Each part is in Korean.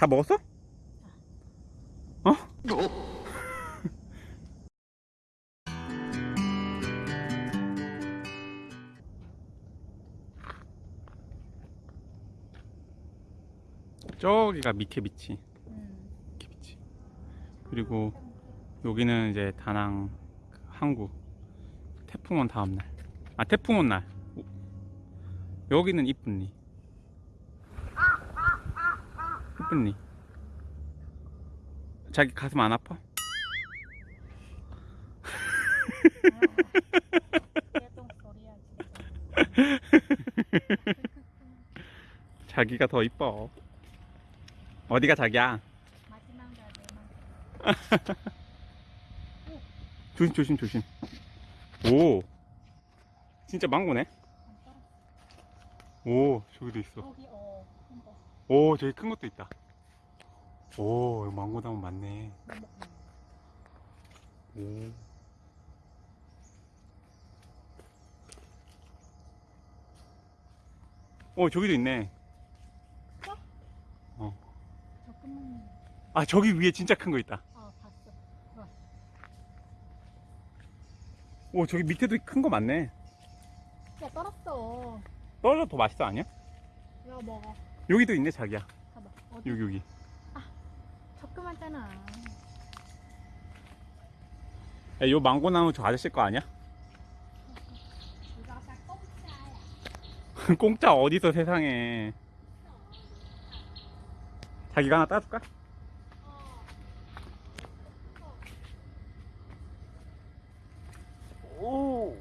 다 먹었어? 어? 저기가 미케비치 음. 미케비치 그리고 여기는 이제 다낭 그 항구 태풍 온 다음날 아 태풍 온날 여기는 이쁜리 이쁜리 자기 가슴 안 아파? 자기가 더 이뻐. 어디가 자기야? 조심 조심 조심. 오. 진짜 망고네? 오 저기도 있어. 어. 오 저기 큰 것도 있다 오 여기 망고 나무 많네 오 어, 저기도 있네. 조금만. 아, 저기 위에 진짜 큰 거 있다. 어. 어. 오, 저기 밑에도 큰 거 많네. 야 떨었어. 떨어져 더 맛있어, 아니야? 이거 먹어. 여기도 있네, 자기야. 봐봐. 어디? 여기, 여기. 조그맣잖아. 야, 요 망고 나무 저 아저씨 거 아니야? 공짜 어디서 세상에. 자기가 하나 따줄까? 오.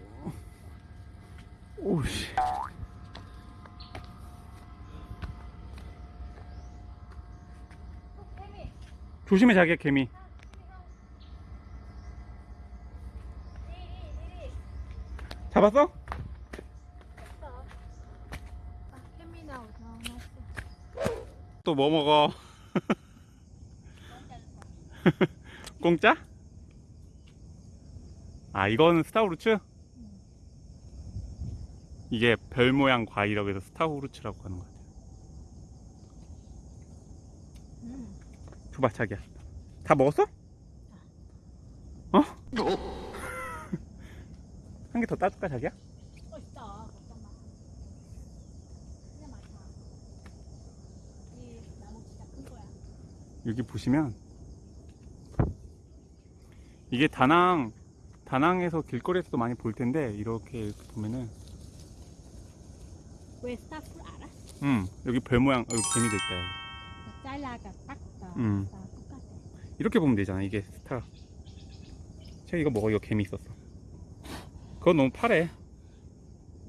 오씨. 조심해, 자기야, 개미. 잡았어? 또 뭐 먹어? 공짜? 아 이거는 스타우루츠? 이게 별 모양 과일이라고 해서 스타우루츠라고 하는 것 같아요 음. 줘봐 자기야 다 먹었어? 어? 한 개 더 따줄까 자기야? 여기 보시면 이게 다낭 다낭에서 길거리에서도 많이 볼 텐데 이렇게 보면은 왜 스타프 알아? 음 여기 별 모양 여기 개미도 있다 여기. 잘라가 딱 나. 음. 똑같아. 이렇게 보면 되잖아 이게 스타 제가 이거 먹어 이거 개미 있었어 그건 너무 파래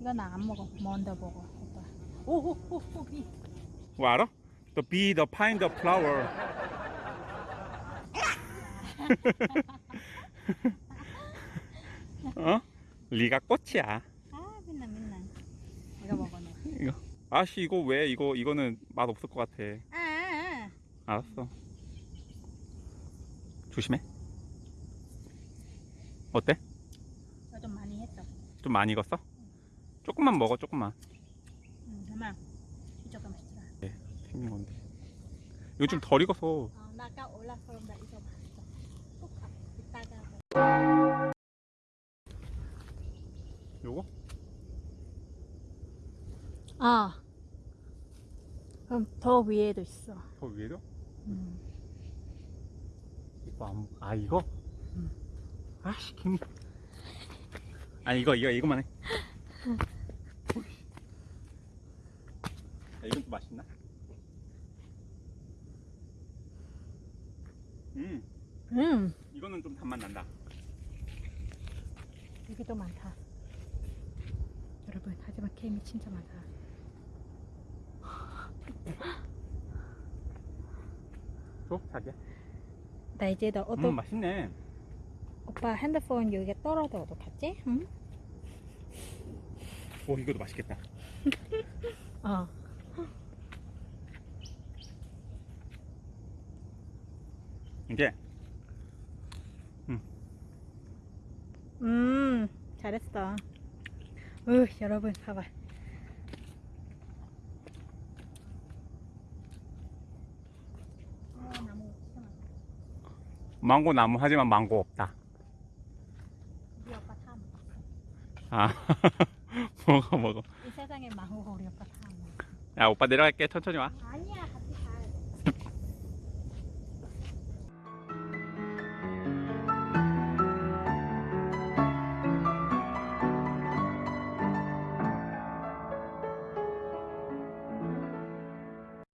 이거 나 안 먹어. 먼저 먹어. 오빠. 비. 뭐 알아? The bee, the pine, the flower 어? 리가 꽃이야 아 맨날 맨날. 이거 먹어 너. 이거 아씨 이거 왜 이거 이거는 맛 없을 것 같아 아, 아. 알았어 조심해 어때? 좀 많이 했어. 좀 많이 익었어? 조금만 먹어 조금만 응, 정말 이쪽가 맛있더라. 생긴 건데 이거 좀 덜 익어서 어, 나 아까 올라서 나 이거 봤어. 꼭 가- 이따가 요거? 아. 그럼 더 위에도 있어. 더 위에도? 음. 안, 아 이거? 응. 아씨 개미 아니 이거 이거 이거만 해 야, 이건 좀 맛있나? 음 음. 이거는 좀 단맛 난다 여기 도 많다. 여러분, 하지만 케미 진짜 많다. 줘 자기야 나 이제 너 어떤 음 맛있네 오빠 핸드폰 여기에 떨어져 어떡하지? 응? 오 이것도 맛있겠다 어. 이게 음, 잘했어. 으, 여러분, 봐봐. 망고 나무 하지만 망고 없다. 우리 오빠 다 먹었어. 아 먹어 먹어. 이 세상에 망고 우리 오빠 다 먹었어. 야 오빠 내려갈게 천천히 와. 아니야